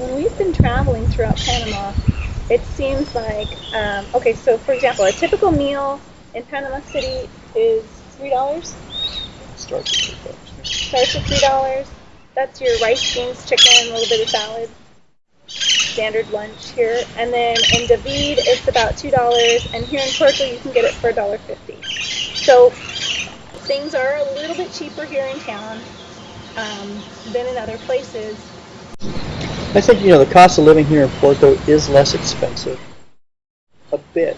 when we've been traveling throughout Panama, it seems like um, okay. So, for example, a typical meal in Panama City is three dollars. Starts at two bucks. Starts at three dollars. That's your rice, beans, chicken, a little bit of salad. Standard lunch here, and then in David it's about two dollars, and here in Puerto you can get it for a dollar fifty. So things are a little bit cheaper here in town um, than in other places. I think, you know, the cost of living here in Puerto is less expensive. A bit.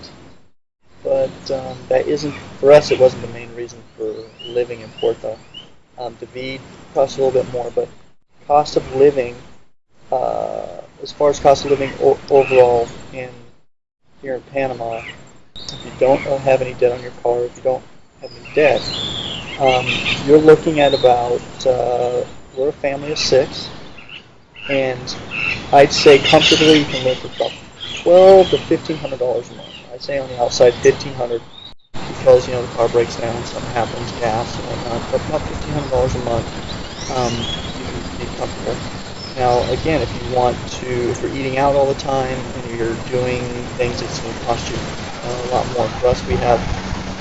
But um, that isn't, for us, it wasn't the main reason for living in Puerto. Um, David costs a little bit more, but cost of living, uh, as far as cost of living overall in here in Panama, if you don't have any debt on your car, if you don't have any debt, um, you're looking at about, uh, we're a family of six, and I'd say comfortably you can live for about twelve to fifteen hundred dollars a month. I'd say on the outside fifteen hundred because you know the car breaks down, something happens, gas and whatnot. But about fifteen hundred dollars a month, um, you can be comfortable. Now again, if you want to, if you're eating out all the time and you're doing things, it's going to cost you a lot more. For us, we have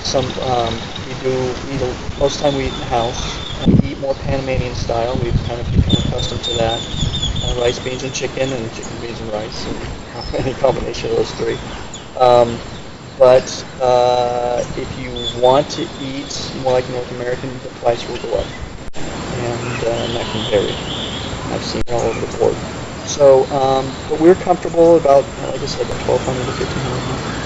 some. Um, we do eat a, most of the time we eat in the house. We eat more Panamanian style. We've kind of become accustomed to that rice, beans, and chicken, and chicken, beans, and rice, and any combination of those three. Um, but uh, if you want to eat more like North American, the price will go up, and, uh, that can vary. I've seen it all over the board. So, um, but we're comfortable about, like I said, about 1,200 to 1,500.